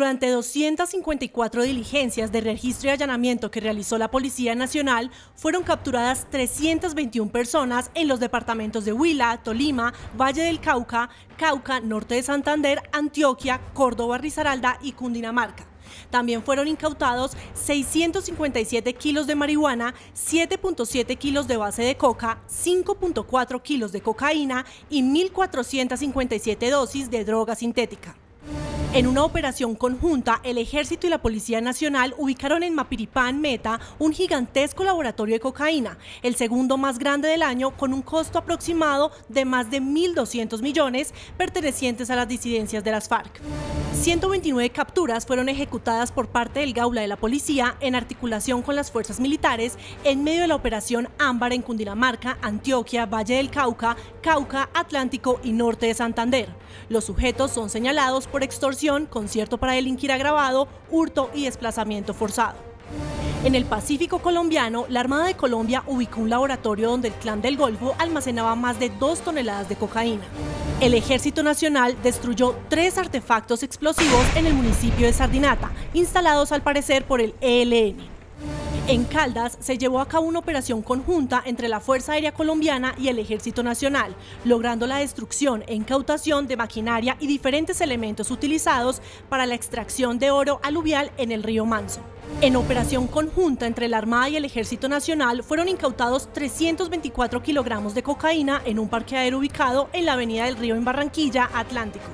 Durante 254 diligencias de registro y allanamiento que realizó la Policía Nacional, fueron capturadas 321 personas en los departamentos de Huila, Tolima, Valle del Cauca, Cauca, Norte de Santander, Antioquia, Córdoba, Risaralda y Cundinamarca. También fueron incautados 657 kilos de marihuana, 7.7 kilos de base de coca, 5.4 kilos de cocaína y 1.457 dosis de droga sintética. En una operación conjunta, el Ejército y la Policía Nacional ubicaron en Mapiripán, Meta, un gigantesco laboratorio de cocaína, el segundo más grande del año, con un costo aproximado de más de 1.200 millones pertenecientes a las disidencias de las FARC. 129 capturas fueron ejecutadas por parte del Gaula de la Policía en articulación con las fuerzas militares en medio de la operación Ámbar en Cundinamarca, Antioquia, Valle del Cauca, Cauca, Atlántico y Norte de Santander. Los sujetos son señalados por extorsión concierto para delinquir agravado, hurto y desplazamiento forzado. En el Pacífico colombiano, la Armada de Colombia ubicó un laboratorio donde el Clan del Golfo almacenaba más de dos toneladas de cocaína. El Ejército Nacional destruyó tres artefactos explosivos en el municipio de Sardinata, instalados al parecer por el ELN. En Caldas se llevó a cabo una operación conjunta entre la Fuerza Aérea Colombiana y el Ejército Nacional, logrando la destrucción e incautación de maquinaria y diferentes elementos utilizados para la extracción de oro aluvial en el río Manso. En operación conjunta entre la Armada y el Ejército Nacional fueron incautados 324 kilogramos de cocaína en un parqueadero ubicado en la avenida del río en Barranquilla, Atlántico.